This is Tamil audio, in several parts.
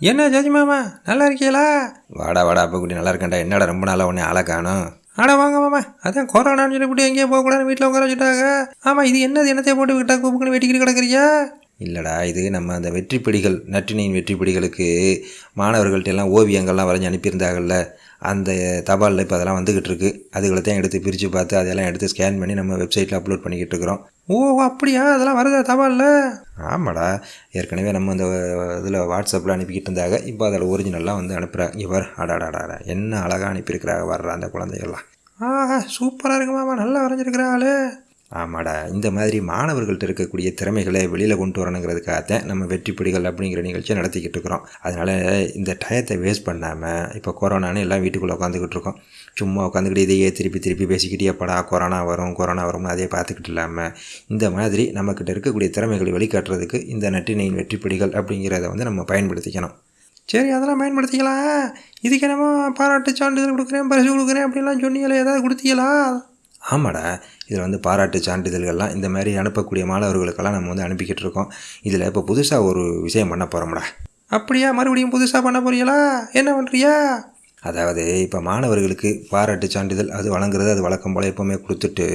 என்ன ஜாஜி மாமா நல்லா இருக்கீங்களா? வாடா வாடா அப்போ குட்டி நல்லா இருக்கேன்டா. என்னடா ரொம்ப நாளாக உடனே ஆளை காணும்? ஆட வாங்க மாமா அதான் கொரோனான்னு சொல்லிவிட்டு எங்கேயோ போகக்கூடாது வீட்டில் உட்கார வச்சுட்டாங்க. ஆமாம் இது என்னது என்னத்தை போட்டு விட்டா கூப்புக்குன்னு வெட்டிக்கிட்டு கிடக்குறியா? இல்லைடா இது நம்ம அந்த வெற்றிப்படிகள் நற்றினியின் வெற்றிப்படிகளுக்கு மாணவர்கள்ட்ட எல்லாம் ஓவியங்கள்லாம் வரைஞ்சி அனுப்பியிருந்தாங்கல்ல அந்த தபாலில் இப்போ அதெல்லாம் வந்துக்கிட்டு இருக்கு அதுகளை தான் எடுத்து பிரித்து பார்த்து அதெல்லாம் எடுத்து ஸ்கேன் பண்ணி நம்ம வெப்சைட்டில் அப்லோட் பண்ணிக்கிட்டு இருக்கிறோம் ஓ அப்படியா? அதெல்லாம் வருதா தபாலில்? ஆமாடா ஏற்கனவே நம்ம அந்த இதில் வாட்ஸ்அப்பில் அனுப்பிக்கிட்டு இருந்தாங்க இப்போ அதில் ஒரிஜினல்லாம் வந்து அனுப்புகிறாங்க இவர் அடாடாடா என்ன அழகாக அனுப்பியிருக்கிறாங்க வர்ற அந்த குழந்தைகள்லாம். ஆஹா சூப்பராக இருக்கு மாமா நல்லா வரைஞ்சிருக்கிறாங்களே ஆமாடா இந்த மாதிரி மாணவர்கள்ட்ட இருக்கக்கூடிய திறமைகளை வெளியில் கொண்டு வரணுங்கிறதுக்காகத்தான் நம்ம வெற்றிப்படிகள் அப்படிங்கிற நிகழ்ச்சியை நடத்திக்கிட்டு இருக்கிறோம். அதனால் இந்த டயத்தை வேஸ்ட் பண்ணாமல் இப்போ கொரோனான்னு எல்லாம் வீட்டுக்குள்ளே உட்காந்துக்கிட்டு இருக்கோம். சும்மா உட்காந்துக்கிட்டு இதையே திருப்பி திருப்பி பேசிக்கிட்டே படா கொரோனா வரும் கொரோனா வரும்னு அதே பார்த்துக்கிட்டு இல்லாமல் இந்த மாதிரி நம்மக்கிட்ட இருக்கக்கூடிய திறமைகளை வெளிக்காட்டுறதுக்கு இந்த நட்டினையின் வெற்றிப்படிகள் அப்படிங்கிறத வந்து நம்ம பயன்படுத்திக்கணும். சரி அதெல்லாம் பயன்படுத்திக்கலாம் இதுக்கு என்னமோ பாராட்டு சான்றிதழ் கொடுக்குறேன் பரிசு கொடுக்குறேன் அப்படின்லாம் சொன்னீங்களே ஏதாவது கொடுத்தீங்களா? ஆமாடா. இதில் வந்து பாராட்டு சான்றிதழ்கள்லாம் இந்த மாதிரி அனுப்பக்கூடிய மாணவர்களுக்கெல்லாம் நம்ம வந்து அனுப்பிக்கிட்டு இருக்கோம். இதில் இப்போ புதுசாக ஒரு விஷயம் பண்ண போகிறோம்டா அப்படியா? மறுபடியும் புதுசாக பண்ண போறீங்களா? என்ன பண்ணுறியா அதாவது இப்போ மாணவர்களுக்கு பாராட்டு சான்றிதழ் அது வழங்குறது அது வழக்கம் போல் எப்போவுமே கொடுத்துட்டு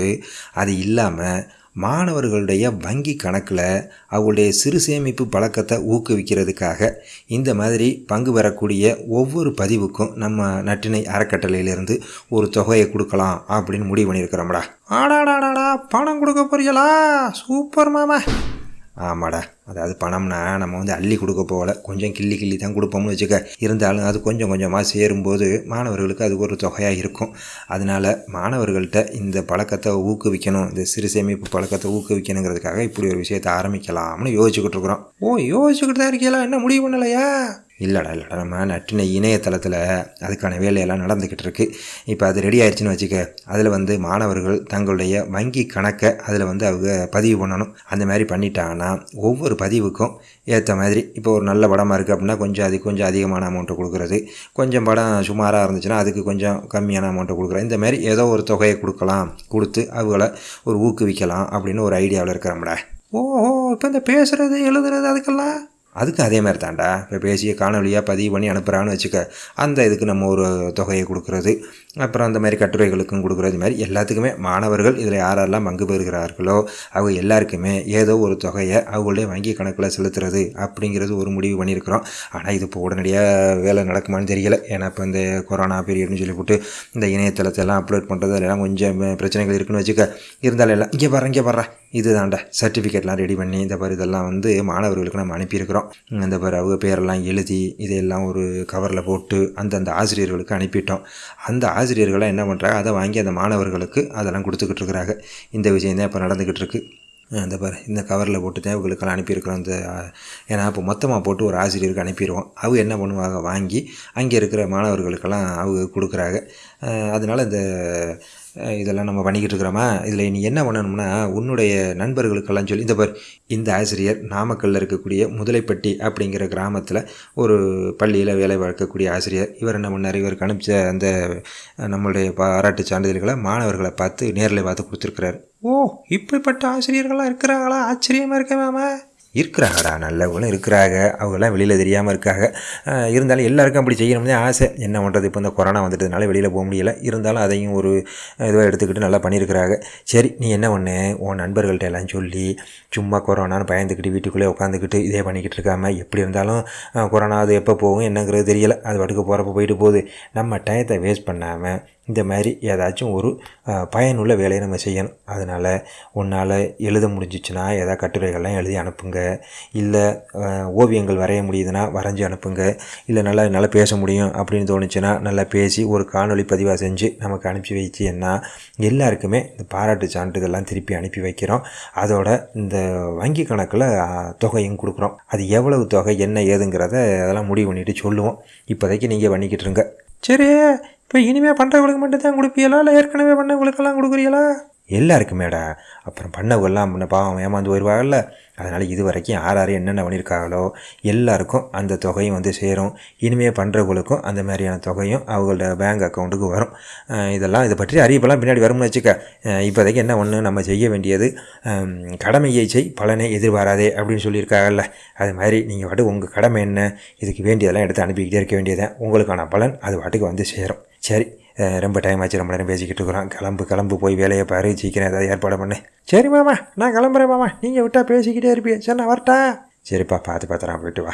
அது இல்லாமல் மாணவர்களுடைய வங்கி கணக்கில் அவங்களுடைய சிறு சேமிப்பு பழக்கத்தை ஊக்குவிக்கிறதுக்காக இந்த மாதிரி பங்கு பெறக்கூடிய ஒவ்வொரு பதிவுக்கும் நம்ம நட்டினை அறக்கட்டளையிலேருந்து ஒரு தொகையை கொடுக்கலாம் அப்படின்னு முடிவு பண்ணியிருக்கிறோம்டா. ஆடாடாடாடா பணம் கொடுக்க போறீங்களா? சூப்பர் மாமா. ஆமாடா. அதாவது பணம்னா நம்ம வந்து அள்ளி கொடுக்க போகல. கொஞ்சம் கிள்ளி கிள்ளி தான் கொடுப்போம்னு வச்சுக்க. இருந்தாலும் அது கொஞ்சம் கொஞ்சமாக சேரும்போது மாணவர்களுக்கு அது ஒரு தொகையாக இருக்கும். அதனால் மாணவர்கள்ட்ட இந்த பழக்கத்தை ஊக்குவிக்கணும். இந்த சிறு சேமிப்பு பழக்கத்தை ஊக்குவிக்கணுங்கிறதுக்காக இப்படி ஒரு விஷயத்தை ஆரம்பிக்கலாம்னு யோசிச்சுக்கிட்டு இருக்கிறோம். ஓ யோசிச்சுக்கிட்டு தான் இருக்கீங்களா? என்ன முடிவு பண்ணலையா? இல்லைடா இல்லைடா நம்ம நட்டின இணையதளத்தில் அதுக்கான வேலையெல்லாம் நடந்துக்கிட்டு இருக்குது இப்போ அது ரெடி ஆயிடுச்சுன்னு வச்சுக்க அதில் வந்து மாணவர்கள் தங்களுடைய வங்கி கணக்கை அதில் வந்து அவங்க பதிவு பண்ணணும். அந்த மாதிரி பண்ணிட்டாங்கன்னா ஒவ்வொரு பதிவுக்கும் ஏற்ற மாதிரி இப்போ ஒரு நல்ல படமாக இருக்குது அப்படின்னா கொஞ்சம் அது கொஞ்சம் அதிகமான அமௌண்ட்டை கொடுக்குறது. கொஞ்சம் படம் சுமாராக இருந்துச்சுன்னா அதுக்கு கொஞ்சம் கம்மியான அமௌண்ட்டை கொடுக்குறது. இந்த மாதிரி ஏதோ ஒரு தொகையை கொடுக்கலாம் கொடுத்து அவங்கள ஒரு ஊக்குவிக்கலாம் அப்படின்னு ஒரு ஐடியாவில் இருக்கிறோம்டா. ஓஹோ இப்போ இந்த பேசுகிறது எழுதுறது அதுக்கெல்லாம் அதுக்கு அதே மாதிரி தான்டா. இப்போ பேசிய காணொலியாக பதிவு பண்ணி அனுப்புகிறான்னு வச்சுக்க அந்த இதுக்கு நம்ம ஒரு தொகையை கொடுக்குறது அப்புறம் அந்த மாதிரி கட்டுரைகளுக்கும் கொடுக்குறது மாதிரி எல்லாத்துக்குமே மாணவர்கள் இதில் யாரெல்லாம் பங்கு பெறுகிறார்களோ அவங்க எல்லாருக்குமே ஏதோ ஒரு தொகையை அவங்களுடைய வங்கி கணக்கில் செலுத்துறது அப்படிங்கிறது ஒரு முடிவு பண்ணியிருக்கிறோம். ஆனால் இது இப்போ உடனடியாக வேலை நடக்குமான்னு தெரியல. ஏன்னா இப்போ இந்த கொரோனா பீரியட்னு சொல்லி போட்டு இந்த இணையதளத்தை எல்லாம் அப்லோட் பண்ணுறது எல்லாம் கொஞ்சம் பிரச்சனைகள் இருக்குன்னு வச்சுக்க இருந்தாலும் எல்லாம் இங்கே பாரு இங்கே பாரு இது தாண்டா சர்டிஃபிகேட்லாம் ரெடி பண்ணி இந்த மாதிரி இதெல்லாம் வந்து மாணவர்களுக்கு நம்ம அனுப்பியிருக்கிறோம். இந்த மாதிரி அவங்க பேரெல்லாம் எழுதி இதையெல்லாம் ஒரு கவரில் போட்டு அந்தந்த ஆசிரியர்களுக்கு அனுப்பிட்டோம். அந்த ஆசிரியர்கள்லாம் என்ன பண்ணுறாங்க அதை வாங்கி அந்த மாணவர்களுக்கு அதெல்லாம் கொடுத்துக்கிட்டு இருக்கிறாங்க. இந்த விஷயம் தான் இப்போ நடந்துக்கிட்டு இருக்குது இந்த பாரு இந்த கவரில் போட்டு இவங்களுக்கெல்லாம் அனுப்பியிருக்கிறோம் இந்த ஏன்னா இப்போ மொத்தமாக போட்டு ஒரு ஆசிரியருக்கு அனுப்பிடுவோம் அவங்க என்ன பண்ணுவாங்க வாங்கி அங்கே இருக்கிற மாணவர்களுக்கெல்லாம் அவங்க கொடுக்குறாங்க. அதனால் இந்த இதெல்லாம் நம்ம பண்ணிக்கிட்டு இருக்கிறோமா? இதில் நீ என்ன பண்ணணும்னா உன்னுடைய நண்பர்களுக்கெல்லாம் சொல்லி இந்த பார் இந்த ஆசிரியர் நாமக்கல்லில் இருக்கக்கூடிய முதலைப்பட்டி அப்படிங்கிற கிராமத்தில் ஒரு பள்ளியில் வேலை பார்க்கக்கூடிய ஆசிரியர். இவர் என்ன பண்ணார்? இவருக்கு அனுப்பிச்ச அந்த நம்மளுடைய பாராட்டு சான்றிதழ்களை மாணவர்களை பார்த்து நேரில் பார்த்து கொடுத்துருக்குறாரு. ஓ இப்படிப்பட்ட ஆசிரியர்களாக இருக்கிறாங்களா? ஆச்சரியமாக இருக்க மாமா. இருக்கிறாங்கடா நல்லவங்களும் இருக்கிறாங்க. அவங்களாம் வெளியில் தெரியாமல் இருக்காங்க. இருந்தாலும் எல்லாருக்கும் அப்படி செய்யணும்னு ஆசை. என்ன பண்ணுறது இப்போ இந்த கொரோனா வந்துட்டதுனால வெளியில் போக முடியல. இருந்தாலும் அதையும் ஒரு இதுவாக எடுத்துக்கிட்டு நல்லா பண்ணியிருக்கிறாங்க. சரி நீ என்ன பண்ணு? உன் நண்பர்கள்ட்ட எல்லாம் சொல்லி சும்மா கொரோனான்னு பயந்துக்கிட்டு வீட்டுக்குள்ளே உட்காந்துக்கிட்டு இதே பண்ணிக்கிட்டு இருக்காம எப்படி இருந்தாலும் கொரோனா அது எப்போ போகும் என்னங்கிறது தெரியலை. அது பாட்டுக்கு போகிறப்ப போயிட்டு போகுது. நம்ம டயத்தை வேஸ்ட் பண்ணாமல் இந்த மாதிரி ஏதாச்சும் ஒரு பயனுள்ள வேலையை நம்ம செய்யணும். அதனால் உன்னால் எழுத முடிஞ்சிச்சுன்னா ஏதாவது கட்டுரைகள்லாம் எழுதி அனுப்புங்க. இல்லை ஓவியங்கள் வரைய முடியுதுன்னா வரைஞ்சி அனுப்புங்க. இல்லை நல்லா நல்லா பேச முடியும் அப்படின்னு தோணுச்சுன்னா நல்லா பேசி ஒரு காணொலி பதிவாக செஞ்சு நமக்கு அனுப்பி வச்சுன்னா எல்லாருக்குமே இந்த பாராட்டு சான்றிதழ்லாம் திருப்பி அனுப்பி வைக்கிறோம். அதோட இந்த வங்கி கணக்கில் தொகையும் கொடுக்குறோம். அது எவ்வளவு தொகை என்ன ஏதுங்கிறத அதெல்லாம் முடிவு பண்ணிவிட்டு சொல்லுவோம். இப்போதைக்கு நீங்கள் பண்ணிக்கிட்டு இருங்க. சரி. இப்போ இனிமேல் பண்ணுறவங்களுக்கு மட்டும் தான் கொடுப்பீங்களா இல்லை ஏற்கனவே பண்ணவங்களுக்கெல்லாம் கொடுக்குறீங்களா எல்லாருக்குமேடா அப்புறம் பண்ணவெல்லாம் முன்ன பாவம் ஏமாந்து போயிடுவாங்கல்ல அதனால் இது வரைக்கும் யார் யார் என்னென்ன பண்ணியிருக்காங்களோ எல்லாருக்கும் அந்த தொகையும் வந்து சேரும். இனிமேல் பண்ணுறவங்களுக்கும் அந்த மாதிரியான தொகையும் அவங்களோட பேங்க் அக்கௌண்ட்டுக்கு வரும். இதெல்லாம் இதை பற்றி அறிவிப்பெல்லாம் பின்னாடி வரும்னு வச்சுக்க. இப்போதைக்கு என்ன ஒன்று நம்ம செய்ய வேண்டியது கடமையை செய் பலனை எதிர்பாராதே அப்படின்னு சொல்லியிருக்காங்கல்ல. அது மாதிரி நீங்கள் பாட்டு உங்கள் கடமை என்ன? இதுக்கு வேண்டியதெல்லாம் எடுத்து அனுப்பிக்கிட்டே இருக்க வேண்டியதான் உங்களுக்கான பலன் அது பாட்டுக்கு வந்து சேரும். சரி ரொம்ப டைம் ஆச்சு ரொம்ப நேரம் பேசிக்கிட்டு இருக்கிறோம். கிளம்பு கிளம்பு போய் வேலையை பாரு சீக்கிரம் ஏதாவது ஏற்பாடு பண்ணு. சரி மாமா நான் கிளம்புறேன் மாமா. நீங்கள் விட்டால் பேசிக்கிட்டே இருப்பீங்க. சரி நான் வரட்டா. சரிப்பா பார்த்து பார்த்துறான் போயிட்டு வா.